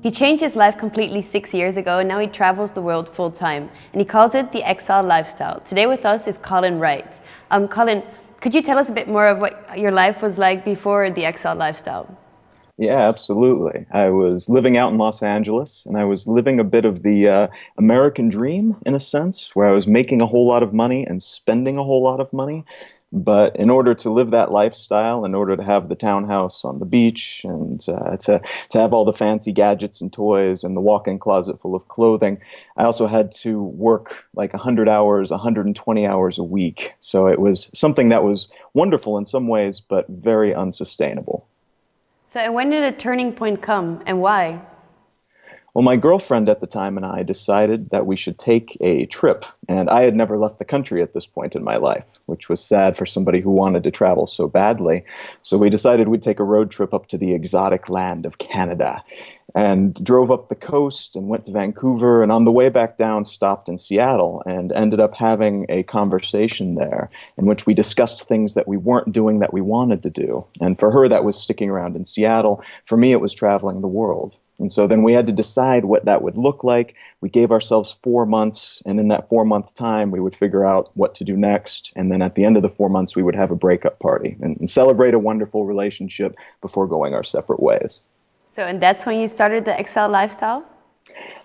He changed his life completely six years ago and now he travels the world full time and he calls it the exile lifestyle. Today with us is Colin Wright. Um, Colin, could you tell us a bit more of what your life was like before the exile lifestyle? Yeah, absolutely. I was living out in Los Angeles and I was living a bit of the uh, American dream in a sense, where I was making a whole lot of money and spending a whole lot of money. But in order to live that lifestyle, in order to have the townhouse on the beach and uh, to, to have all the fancy gadgets and toys and the walk-in closet full of clothing, I also had to work like 100 hours, 120 hours a week. So it was something that was wonderful in some ways, but very unsustainable. So when did a turning point come and why? Well, my girlfriend at the time and I decided that we should take a trip, and I had never left the country at this point in my life, which was sad for somebody who wanted to travel so badly. So we decided we'd take a road trip up to the exotic land of Canada and drove up the coast and went to Vancouver and on the way back down stopped in Seattle and ended up having a conversation there in which we discussed things that we weren't doing that we wanted to do. And for her that was sticking around in Seattle. For me it was traveling the world. And so then we had to decide what that would look like. We gave ourselves four months, and in that four month time, we would figure out what to do next. And then at the end of the four months, we would have a breakup party and, and celebrate a wonderful relationship before going our separate ways. So, and that's when you started the exile lifestyle?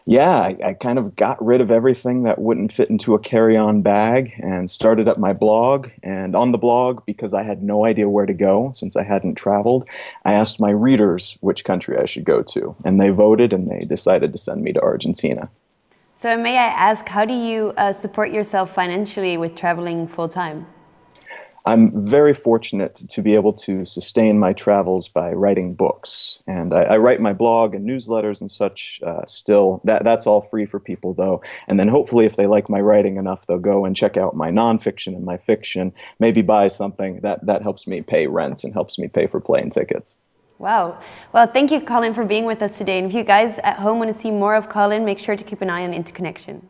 Yeah, I, I, kind of got rid of everything that wouldn't fit into a carry-on bag and started up my blog. And on the blog, because I had no idea where to go since I hadn't traveled, I asked my readers which country I should go to. And they voted and they decided to send me to Argentina. So may I ask, how do you uh, support yourself financially with traveling full-time? I'm very fortunate to be able to sustain my travels by writing books. And I, I write my blog and newsletters and such uh, still. That, that's all free for people, though. And then hopefully, if they like my writing enough, they'll go and check out my nonfiction and my fiction, maybe buy something that, that helps me pay rent and helps me pay for plane tickets. Wow. Well, thank you, Colin, for being with us today. And if you guys at home want to see more of Colin, make sure to keep an eye on Interconnection.